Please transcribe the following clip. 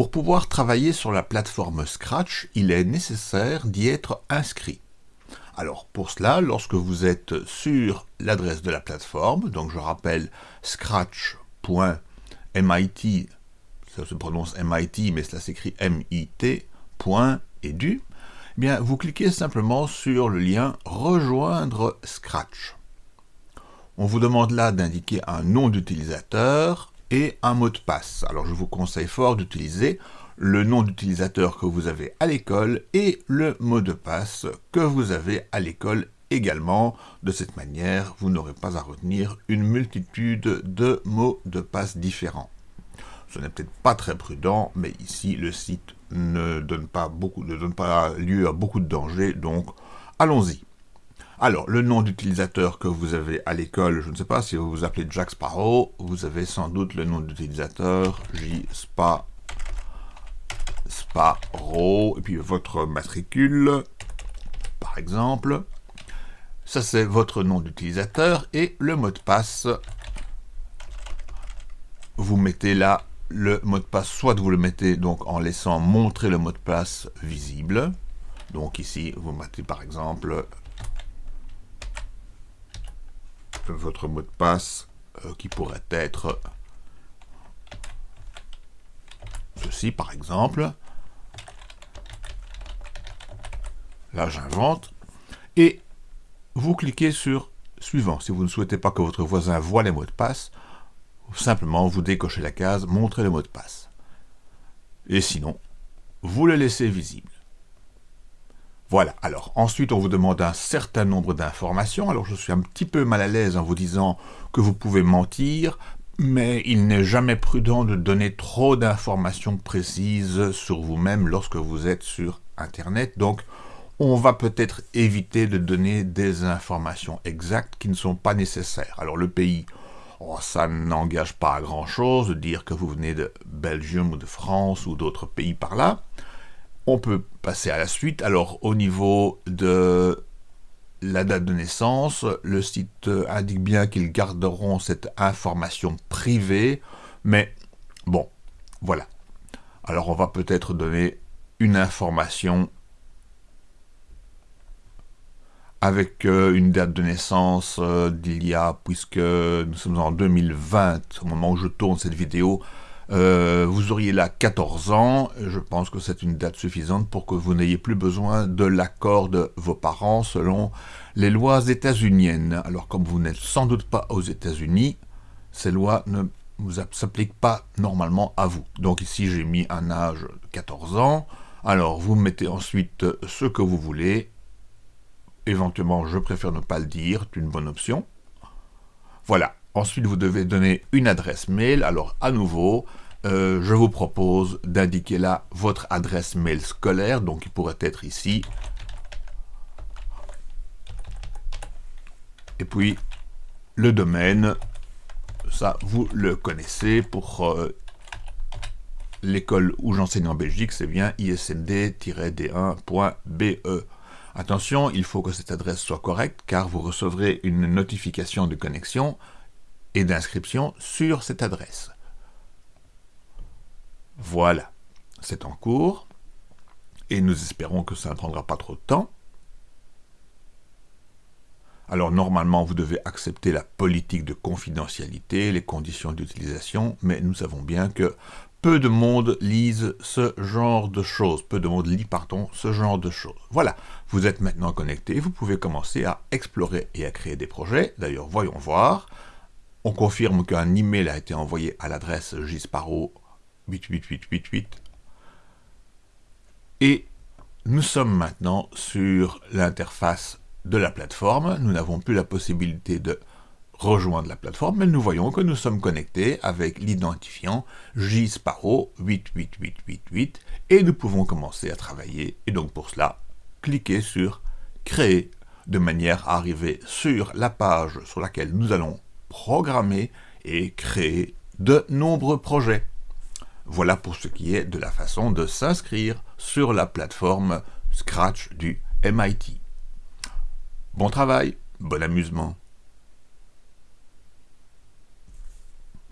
Pour pouvoir travailler sur la plateforme Scratch, il est nécessaire d'y être inscrit. Alors pour cela, lorsque vous êtes sur l'adresse de la plateforme, donc je rappelle scratch.mit, ça se prononce MIT mais cela s'écrit MIT, edu, eh bien vous cliquez simplement sur le lien rejoindre Scratch. On vous demande là d'indiquer un nom d'utilisateur et un mot de passe. Alors je vous conseille fort d'utiliser le nom d'utilisateur que vous avez à l'école et le mot de passe que vous avez à l'école également. De cette manière, vous n'aurez pas à retenir une multitude de mots de passe différents. Ce n'est peut-être pas très prudent, mais ici le site ne donne pas, beaucoup, ne donne pas lieu à beaucoup de dangers, donc allons-y. Alors, le nom d'utilisateur que vous avez à l'école, je ne sais pas si vous vous appelez Jack Sparrow, vous avez sans doute le nom d'utilisateur J Spa Sparrow, et puis votre matricule, par exemple. Ça, c'est votre nom d'utilisateur et le mot de passe. Vous mettez là le mot de passe, soit vous le mettez donc en laissant montrer le mot de passe visible. Donc ici, vous mettez par exemple votre mot de passe euh, qui pourrait être ceci par exemple. Là j'invente. Et vous cliquez sur suivant. Si vous ne souhaitez pas que votre voisin voit les mots de passe, simplement vous décochez la case montrer le mot de passe. Et sinon, vous le laissez visible. Voilà, alors ensuite on vous demande un certain nombre d'informations. Alors je suis un petit peu mal à l'aise en vous disant que vous pouvez mentir, mais il n'est jamais prudent de donner trop d'informations précises sur vous-même lorsque vous êtes sur Internet. Donc on va peut-être éviter de donner des informations exactes qui ne sont pas nécessaires. Alors le pays, oh, ça n'engage pas à grand-chose de dire que vous venez de Belgium ou de France ou d'autres pays par là. On peut passer à la suite. Alors, au niveau de la date de naissance, le site indique bien qu'ils garderont cette information privée, mais bon, voilà. Alors, on va peut-être donner une information avec euh, une date de naissance euh, d'il y a, puisque nous sommes en 2020, au moment où je tourne cette vidéo, euh, vous auriez là 14 ans, je pense que c'est une date suffisante pour que vous n'ayez plus besoin de l'accord de vos parents selon les lois états-uniennes. Alors comme vous n'êtes sans doute pas aux États-Unis, ces lois ne s'appliquent pas normalement à vous. Donc ici j'ai mis un âge de 14 ans, alors vous mettez ensuite ce que vous voulez, éventuellement je préfère ne pas le dire, c'est une bonne option. Voilà, Ensuite, vous devez donner une adresse mail. Alors, à nouveau, euh, je vous propose d'indiquer là votre adresse mail scolaire, donc il pourrait être ici. Et puis, le domaine, ça, vous le connaissez pour euh, l'école où j'enseigne en Belgique, c'est bien isnd-d1.be. Attention, il faut que cette adresse soit correcte, car vous recevrez une notification de connexion et d'inscription sur cette adresse. Voilà, c'est en cours, et nous espérons que ça ne prendra pas trop de temps. Alors normalement, vous devez accepter la politique de confidentialité, les conditions d'utilisation, mais nous savons bien que peu de monde lise ce genre de choses, peu de monde lit, pardon, ce genre de choses. Voilà, vous êtes maintenant connecté, vous pouvez commencer à explorer et à créer des projets. D'ailleurs, voyons voir. On confirme qu'un email a été envoyé à l'adresse gisparo88888. Et nous sommes maintenant sur l'interface de la plateforme. Nous n'avons plus la possibilité de rejoindre la plateforme, mais nous voyons que nous sommes connectés avec l'identifiant jsparo88888 et nous pouvons commencer à travailler. Et donc pour cela, cliquez sur Créer de manière à arriver sur la page sur laquelle nous allons programmer et créer de nombreux projets. Voilà pour ce qui est de la façon de s'inscrire sur la plateforme Scratch du MIT. Bon travail, bon amusement.